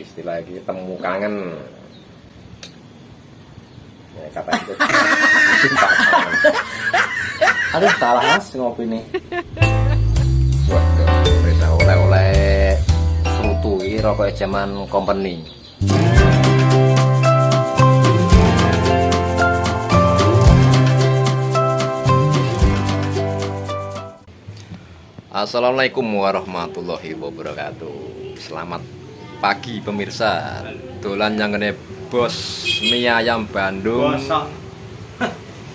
istilah lagi temu kangen. Ya, kata itu. Cinta kangen Aduh, salah mas ngopi nih. waduh bisa oleh-oleh. Serutu ini rokok zaman company. Assalamualaikum warahmatullahi wabarakatuh. Selamat pagi pemirsa. Dolan yang ngene bos mie ayam Bandung.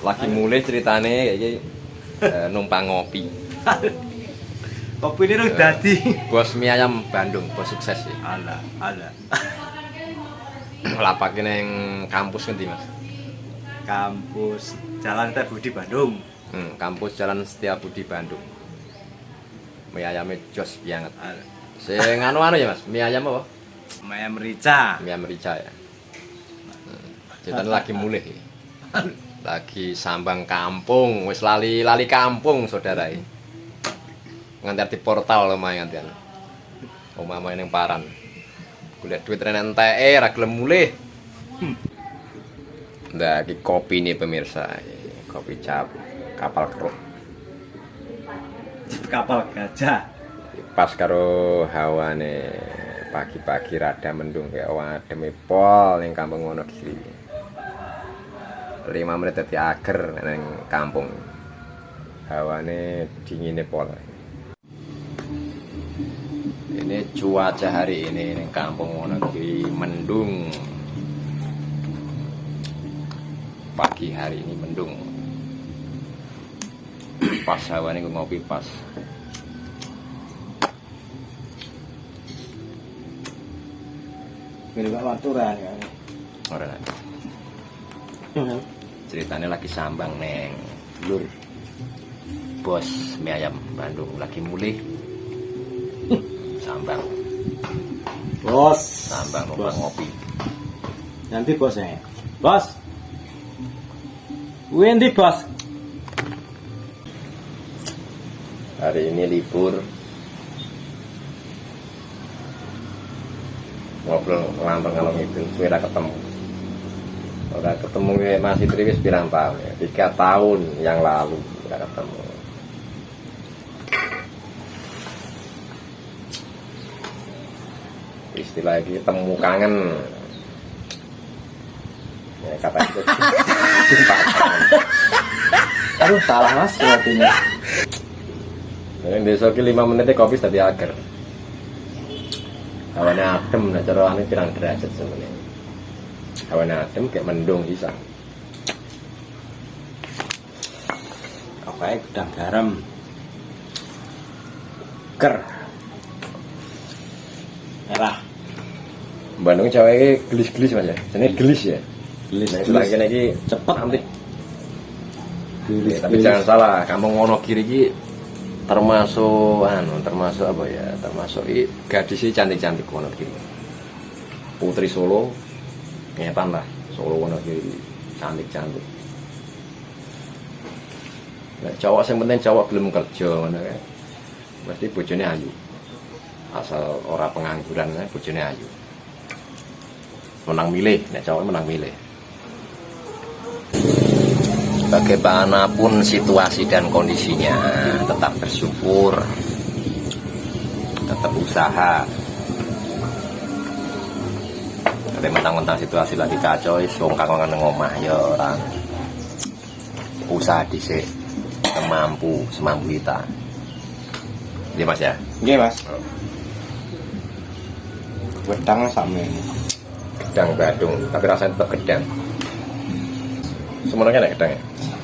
Lagi mulai ceritane kayak eh, numpang ngopi. Kopi ini udah dadi. Bos mie ayam Bandung, bos sukses ya Ala, ala. Lapak ini yang kampus nanti mas? Kampus Jalan Teh Budi Bandung. hmm, Kampus Jalan Setiabudi Bandung. Mie ayamnya jos banget. Ala. Sing anu anu ya mas, mie ayam apa? Maya merica. Mie merica ya. Hmm. Ceritanya lagi mulai Lagi sambang kampung, wis lali lali kampung saudara Nganti di portal lumayan nganti Omah main yang paran. Kuliah duit renen NTE, ra gelem mulih. Nah, iki kopi nih pemirsa. Kopi cap kapal keruk. Kapal gajah. pas karo hawane pagi-pagi rada mendung kayak wademe pol ning kampung Wonogiri. 5 menit dadi ager ning kampung. Hawane dingine pol. Ini cuaca hari ini ning kampung Wonogiri mendung. Pagi hari ini mendung. Pas hawane ngopi pas. Pak Maturan ya. Ora. ceritanya lagi sambang neng lur bos mie ayam Bandung lagi mulih sambang Bos. sambang Bos. ngopi Nanti bosnya. Bos. Wendy bos. hari ini libur ngobrol ngelantar ngalong itu sudah ketemu. Udah ketemu ya, masih Triwis bilang tahun ya? Tiga tahun yang lalu udah ketemu. Istilah lagi temu kangen. Ya, kata itu. Cinta kangen Aduh, salah mas nih. Ini. Besok 5 menit kopi tadi agar. Hawane adem, nah cara ane pirang derajat sebenarnya. Hawane adem kayak mendung bisa. Apa ya gudang garam. Ker. Merah. Bandung cewek ini gelis-gelis mas ya. Ini gelis ya. Gelis, Nah, gelis. ini lagi Cepet. nanti. Gelis, Ya, tapi gelis. jangan salah, kampung Wonogiri ini termasuk anu termasuk apa ya? Termasuk i, gadis ini cantik-cantik Wonogiri. Putri Solo ngetan lah. Solo Wonogiri cantik-cantik. Nah, cowok yang penting cowok belum kerja ngono kan mesti bojone ayu. Asal ora pengangguran kan bojone ayu. Menang milih nek cowok menang milih bagaimanapun situasi dan kondisinya tetap bersyukur tetap usaha. Tapi mentang-mentang situasi lagi kacau songkak kangen ngomah ya orang usaha dhisik semampu semampu kita. Iya mas ya? Nggih, Mas. Wedang sama ini. gedang Badung tapi rasanya tetap gedang semuanya enak gedang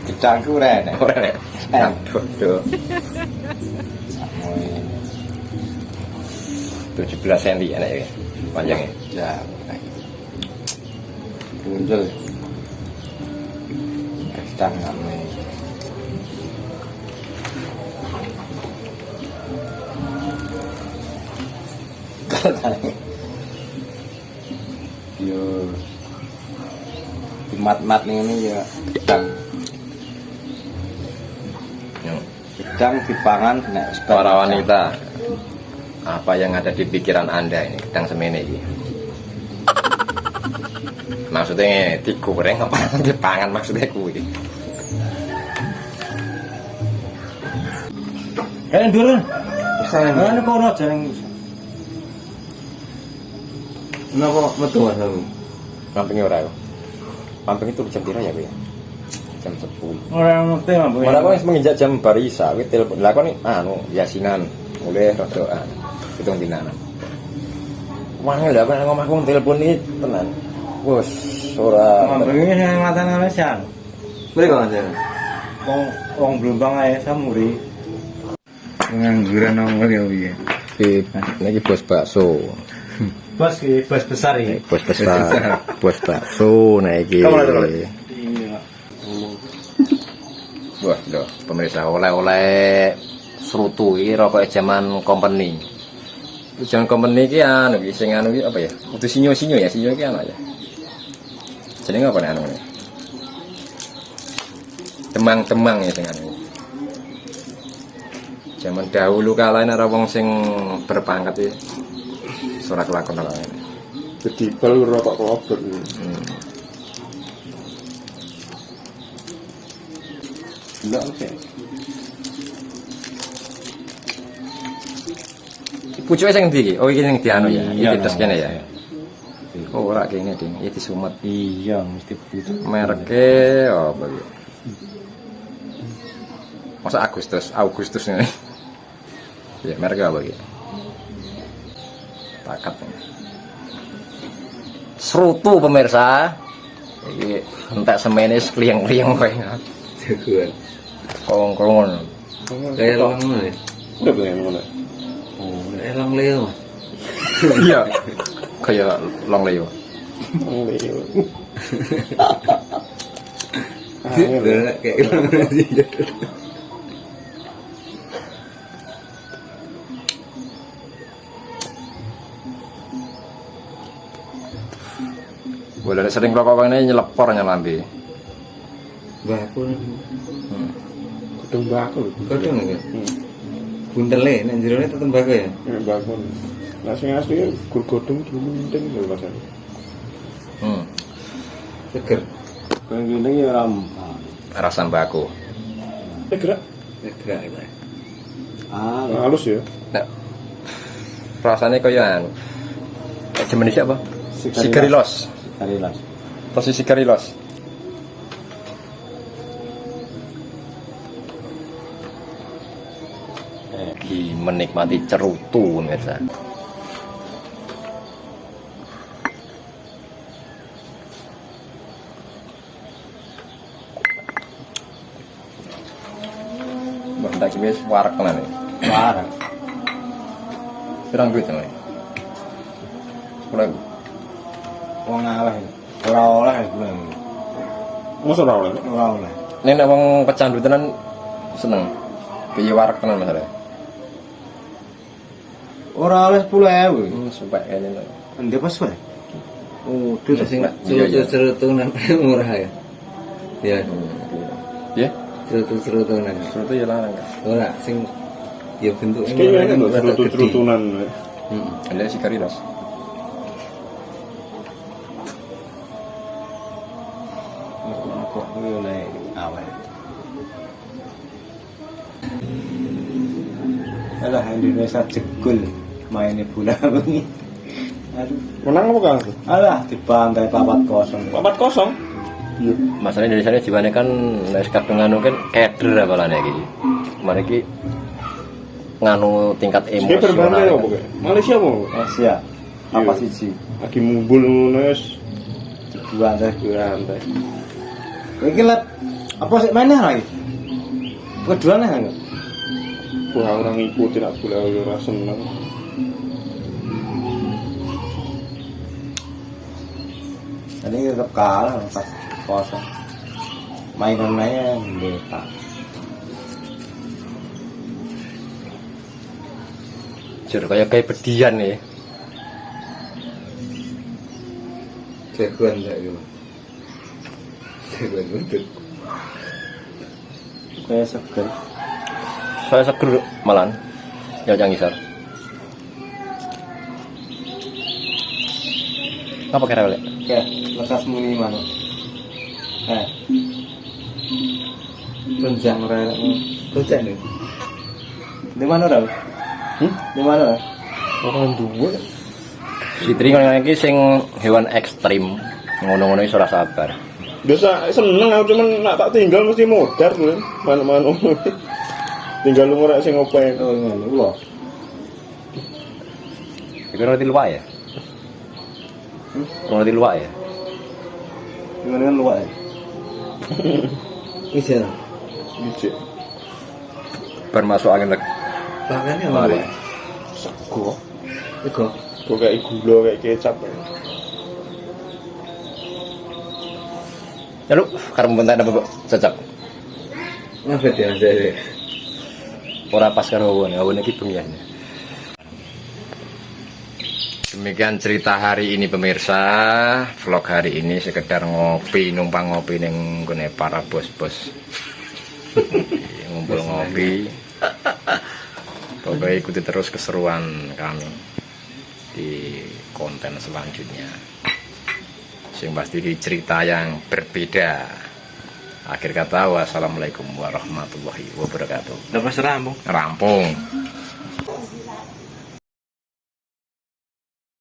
Gedang ku ora enak. orang ya Eh. aduh aduh Sama ini. 17 cm enak ya panjangnya Ya. Muncul. Gedang sama ini. Yo. Di mat-mat ini ya gedang. Yang Gedang dipangan nek para wanita apa yang ada di pikiran anda ini gedang semene ini Maksudnya digoreng apa dipangan maksudnya kuwi. Eh, ndur. Sana Ana kono jarang. Napa metu Mas aku? Pampingnya ora kok. Pamping itu jam pira ya, Bu ya? Jam 10. Ora ngerti wis menginjak jam barisa kuwi telepon. Lah kok nih anu yasinan mulai rodoan. Hitung dinanan. Wangel lah kan ngomong telepon iki tenan. Wes ora Ini yang mata Malaysia. Mriko Mas. Wong wong Blombang ae samuri. Ngangguran nang ngene piye. Iki niki bos bakso. Bos ki bos besar iki. Bos besar. Bos bakso lihat. Iya. Wah, lho, pemirsa oleh-oleh serutu iki rokok zaman company. Zaman company iki anu iki sing anu iki apa ya? Kudu sinyo-sinyo ya, sinyo iki apa ya? Jenenge apa nih anu ini? Temang-temang ya sing anu. Zaman dahulu kala ana wong sing berpangkat iki. Surat lakon apa ini. Jadi bal rokok kelobot. Hmm. Enggak oke. Pucuke sing ndi iki? Oh iki sing dianu ya. Iya, Iki terus kene ya. iya. Oh ora kene ding, iki disumet. Iya, mesti begitu. Mereknya apa ya? Masa Agustus, Agustus ini. Ya, mereknya apa ya? Takat. Serutu pemirsa. Iki entek semene kliang-kliang kowe. Jagoan. Kolong-kolongan. Kayak lang ngono ya. Udah pengen ngono. Oh, elang leo. Iya. Kayak long leo. Udah kayak lang aja. Boleh sering rokok ini nyelepor nyelambi. Baku. Hmm. Kudung baku. Kodong ya. Bundele nek jerone tetep tembakau ya. Ya baku. Nah sing asli gur godhong dimunting lho Mas. Hmm. Seger. Kang ngene ya ram. Rasa baku. Eh gerak. Gerak itu. Ah, halus ya. Nah, rasanya kayak anu. Kayak jenis apa? Sigarilos. Karilas. Posisi sigarilos. Lagi menikmati cerutu pemirsa. Mbak tak wis warak tenan iki. Parah. Pirang duit tenan. Sepuluh ribu. Wong ngalah. Ora oleh bulan. Masa ora oleh? Ora oleh. Ini nek wong pecandu tenan seneng. Piye warak tenan masalah. Ora oleh 10.000. Hmm, sumpah kayaknya. Ndek pas wae. Oh, Duh, sing iya, iya. cerutunan murah ya. Ya, Ya, cerutu-cerutunan. seperti ya larang. Ora sing ya bentuknya kan gede. cerutu-cerutunan. Heeh. Ada si Karilas. Indonesia jegul mainnya bola bengi. Aduh, Menang apa Kang? alah dibantai papat kosong. Papat kosong. Iya. Masalah Indonesia ini jiwane kan nek kadung nganu kan keder apa lah iki. Mari iki nganu tingkat emosional. apa kayak? Malaysia mau? Asia apa Iya. siji? Lagi mumbul nulis. Dibantai. Berantai. Iki let apa sih mainnya lagi? Keduanya enggak? Wah orang ngikutin aku lah ora seneng. Tadi tetap kalah pas kosong. Mainannya beta. Jur kayak kayak bedian ya. Jagoan enggak gitu. Jagoan untuk. Kayak seger. Saya seger malan. Ya jangan ngisar. Apa kira oleh? Kayak lekas muni mana? Eh. Tunjang rel. Tunjang nih. Di mana dah? Hmm? Di mana? Orang dua. Fitri ngono iki sing hewan ekstrim. Ngono-ngono iso ora sabar. Biasa seneng aku cuman nak tak tinggal mesti modar lho. Mana-mana. Tinggal lu ngorek sing ngopen. Oh, ngono. Wah. Iku roti luwak ya? Hmm? Roti luwak ya? Gimana kan luwak ya? Bisa. Bijik. Bermasuk angin lek. Bahkannya Mari. luwak. Sego. Ego. Kok kayak gula kayak kecap. ya. Lalu karep bentak apa kok cocok? Ngapa dia jadi? Ora pas karo awan, awan iki. Demikian cerita hari ini pemirsa. Vlog hari ini sekedar ngopi Numpang ngopi ning gone para bos-bos. Ngumpul ngopi. Pokoknya ikuti terus keseruan kami Di konten selanjutnya. Sing pasti di cerita yang berbeda Akhir kata wassalamualaikum warahmatullahi wabarakatuh Dapat serambung. Rampung